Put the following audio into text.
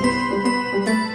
Gracias.